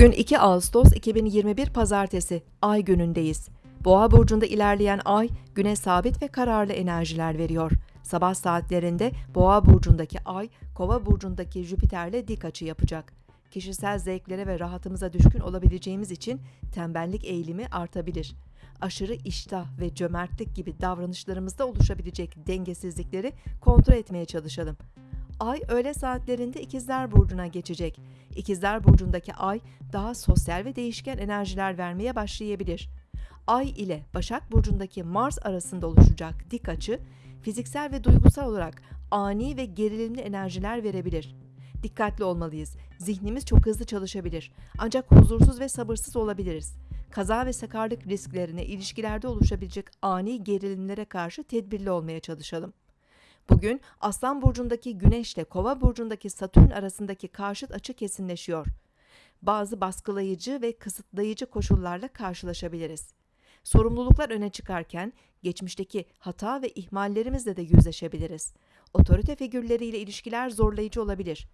Bugün 2 Ağustos 2021 Pazartesi, Ay günündeyiz. Boğa burcunda ilerleyen Ay, güne sabit ve kararlı enerjiler veriyor. Sabah saatlerinde Boğa burcundaki Ay, Kova burcundaki Jüpiter'le dik açı yapacak. Kişisel zevklere ve rahatımıza düşkün olabileceğimiz için tembellik eğilimi artabilir. Aşırı iştah ve cömertlik gibi davranışlarımızda oluşabilecek dengesizlikleri kontrol etmeye çalışalım. Ay öğle saatlerinde İkizler Burcu'na geçecek. İkizler Burcu'ndaki Ay daha sosyal ve değişken enerjiler vermeye başlayabilir. Ay ile Başak Burcu'ndaki Mars arasında oluşacak dik açı, fiziksel ve duygusal olarak ani ve gerilimli enerjiler verebilir. Dikkatli olmalıyız. Zihnimiz çok hızlı çalışabilir. Ancak huzursuz ve sabırsız olabiliriz. Kaza ve sakarlık risklerine ilişkilerde oluşabilecek ani gerilimlere karşı tedbirli olmaya çalışalım. Bugün Aslan burcundaki Güneş ile Kova burcundaki Satürn arasındaki karşıt açı kesinleşiyor. Bazı baskılayıcı ve kısıtlayıcı koşullarla karşılaşabiliriz. Sorumluluklar öne çıkarken geçmişteki hata ve ihmallerimizle de yüzleşebiliriz. Otorite figürleriyle ilişkiler zorlayıcı olabilir.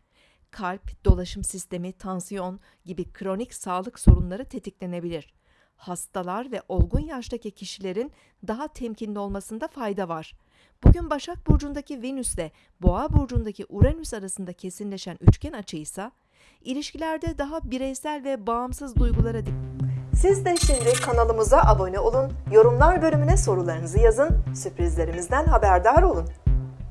Kalp, dolaşım sistemi, tansiyon gibi kronik sağlık sorunları tetiklenebilir. Hastalar ve olgun yaştaki kişilerin daha temkinli olmasında fayda var. Bugün Başak Burcu'ndaki Venüs ile Boğa Burcu'ndaki Uranüs arasında kesinleşen üçgen açıysa, ilişkilerde daha bireysel ve bağımsız duygulara dik- Siz de şimdi kanalımıza abone olun, yorumlar bölümüne sorularınızı yazın, sürprizlerimizden haberdar olun.